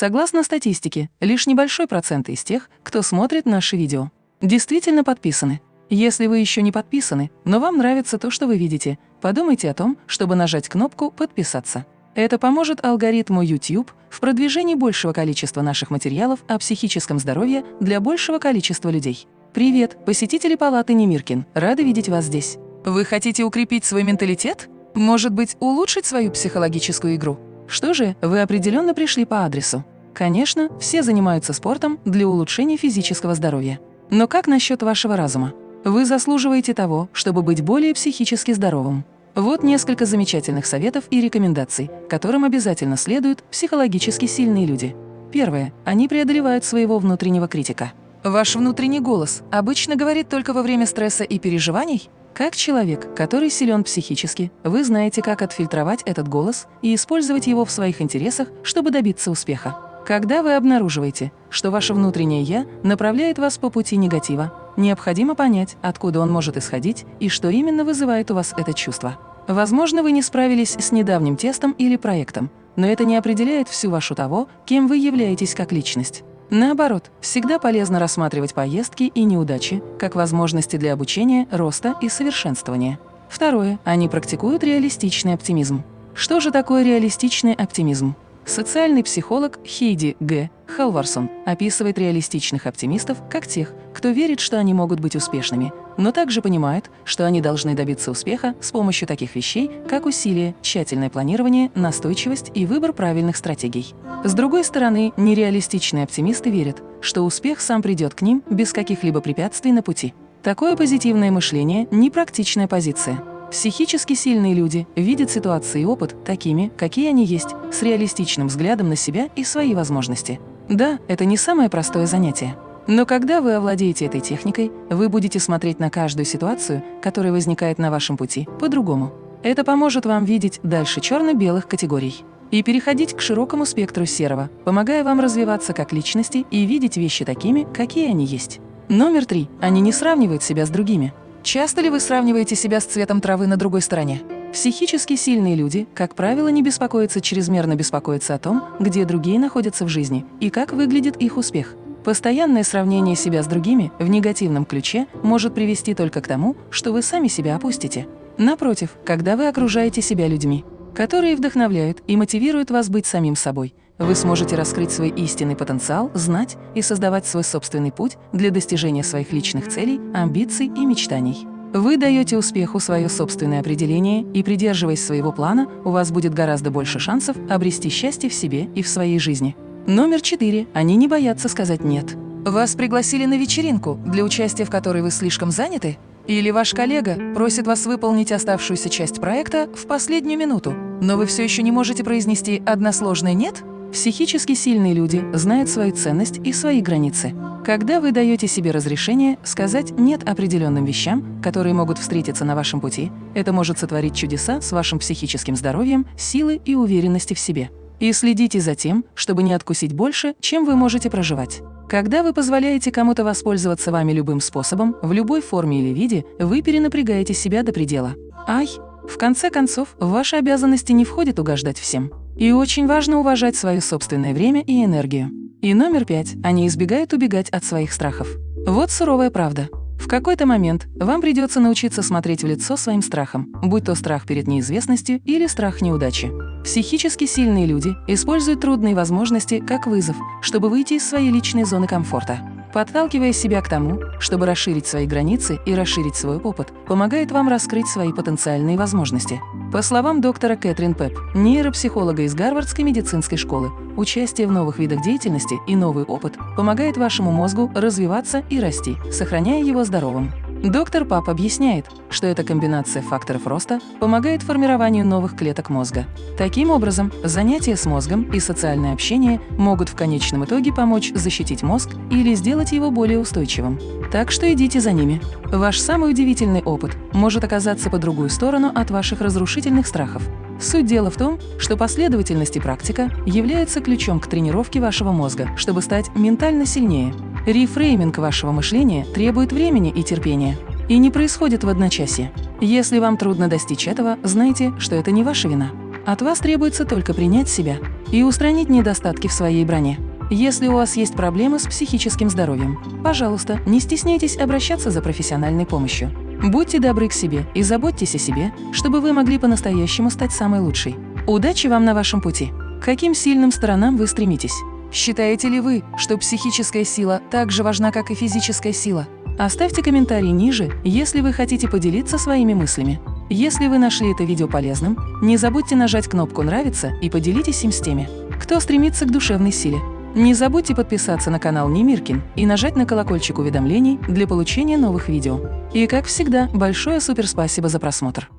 Согласно статистике, лишь небольшой процент из тех, кто смотрит наши видео, действительно подписаны. Если вы еще не подписаны, но вам нравится то, что вы видите, подумайте о том, чтобы нажать кнопку «Подписаться». Это поможет алгоритму YouTube в продвижении большего количества наших материалов о психическом здоровье для большего количества людей. Привет, посетители палаты Немиркин, рады видеть вас здесь. Вы хотите укрепить свой менталитет? Может быть, улучшить свою психологическую игру? Что же, вы определенно пришли по адресу. Конечно, все занимаются спортом для улучшения физического здоровья. Но как насчет вашего разума? Вы заслуживаете того, чтобы быть более психически здоровым. Вот несколько замечательных советов и рекомендаций, которым обязательно следуют психологически сильные люди. Первое. Они преодолевают своего внутреннего критика. Ваш внутренний голос обычно говорит только во время стресса и переживаний? Как человек, который силен психически, вы знаете, как отфильтровать этот голос и использовать его в своих интересах, чтобы добиться успеха. Когда вы обнаруживаете, что ваше внутреннее «я» направляет вас по пути негатива, необходимо понять, откуда он может исходить и что именно вызывает у вас это чувство. Возможно, вы не справились с недавним тестом или проектом, но это не определяет всю вашу того, кем вы являетесь как личность. Наоборот, всегда полезно рассматривать поездки и неудачи как возможности для обучения, роста и совершенствования. Второе. Они практикуют реалистичный оптимизм. Что же такое реалистичный оптимизм? Социальный психолог Хейди Г. Халварсон описывает реалистичных оптимистов как тех, кто верит, что они могут быть успешными, но также понимает, что они должны добиться успеха с помощью таких вещей, как усилие, тщательное планирование, настойчивость и выбор правильных стратегий. С другой стороны, нереалистичные оптимисты верят, что успех сам придет к ним без каких-либо препятствий на пути. Такое позитивное мышление – непрактичная позиция. Психически сильные люди видят ситуации и опыт такими, какие они есть, с реалистичным взглядом на себя и свои возможности. Да, это не самое простое занятие. Но когда вы овладеете этой техникой, вы будете смотреть на каждую ситуацию, которая возникает на вашем пути, по-другому. Это поможет вам видеть дальше черно-белых категорий и переходить к широкому спектру серого, помогая вам развиваться как личности и видеть вещи такими, какие они есть. Номер три. Они не сравнивают себя с другими. Часто ли вы сравниваете себя с цветом травы на другой стороне? Психически сильные люди, как правило, не беспокоятся чрезмерно беспокоиться о том, где другие находятся в жизни и как выглядит их успех. Постоянное сравнение себя с другими в негативном ключе может привести только к тому, что вы сами себя опустите. Напротив, когда вы окружаете себя людьми, которые вдохновляют и мотивируют вас быть самим собой, вы сможете раскрыть свой истинный потенциал, знать и создавать свой собственный путь для достижения своих личных целей, амбиций и мечтаний. Вы даете успеху свое собственное определение, и, придерживаясь своего плана, у вас будет гораздо больше шансов обрести счастье в себе и в своей жизни. Номер четыре. Они не боятся сказать «нет». Вас пригласили на вечеринку, для участия в которой вы слишком заняты? Или ваш коллега просит вас выполнить оставшуюся часть проекта в последнюю минуту, но вы все еще не можете произнести односложное «нет»? Психически сильные люди знают свою ценность и свои границы. Когда вы даете себе разрешение сказать «нет» определенным вещам, которые могут встретиться на вашем пути, это может сотворить чудеса с вашим психическим здоровьем, силой и уверенности в себе. И следите за тем, чтобы не откусить больше, чем вы можете проживать. Когда вы позволяете кому-то воспользоваться вами любым способом, в любой форме или виде, вы перенапрягаете себя до предела. Ай! В конце концов, в ваши обязанности не входит угождать всем. И очень важно уважать свое собственное время и энергию. И номер пять. Они избегают убегать от своих страхов. Вот суровая правда. В какой-то момент вам придется научиться смотреть в лицо своим страхам, будь то страх перед неизвестностью или страх неудачи. Психически сильные люди используют трудные возможности как вызов, чтобы выйти из своей личной зоны комфорта. Подталкивая себя к тому, чтобы расширить свои границы и расширить свой опыт, помогает вам раскрыть свои потенциальные возможности. По словам доктора Кэтрин Пеп, нейропсихолога из Гарвардской медицинской школы, участие в новых видах деятельности и новый опыт помогает вашему мозгу развиваться и расти, сохраняя его здоровым. Доктор Пап объясняет, что эта комбинация факторов роста помогает формированию новых клеток мозга. Таким образом, занятия с мозгом и социальное общение могут в конечном итоге помочь защитить мозг или сделать его более устойчивым. Так что идите за ними. Ваш самый удивительный опыт может оказаться по другую сторону от ваших разрушительных страхов. Суть дела в том, что последовательность и практика являются ключом к тренировке вашего мозга, чтобы стать ментально сильнее. Рефрейминг вашего мышления требует времени и терпения и не происходит в одночасье. Если вам трудно достичь этого, знайте, что это не ваша вина. От вас требуется только принять себя. и устранить недостатки в своей броне. Если у вас есть проблемы с психическим здоровьем, пожалуйста, не стесняйтесь обращаться за профессиональной помощью. Будьте добры к себе и заботьтесь о себе, чтобы вы могли по-настоящему стать самой лучшей. Удачи вам на вашем пути! К каким сильным сторонам вы стремитесь? Считаете ли вы, что психическая сила так же важна, как и физическая сила? Оставьте комментарий ниже, если вы хотите поделиться своими мыслями. Если вы нашли это видео полезным, не забудьте нажать кнопку «Нравится» и поделитесь им с теми, кто стремится к душевной силе. Не забудьте подписаться на канал Немиркин и нажать на колокольчик уведомлений для получения новых видео. И как всегда, большое суперспасибо за просмотр!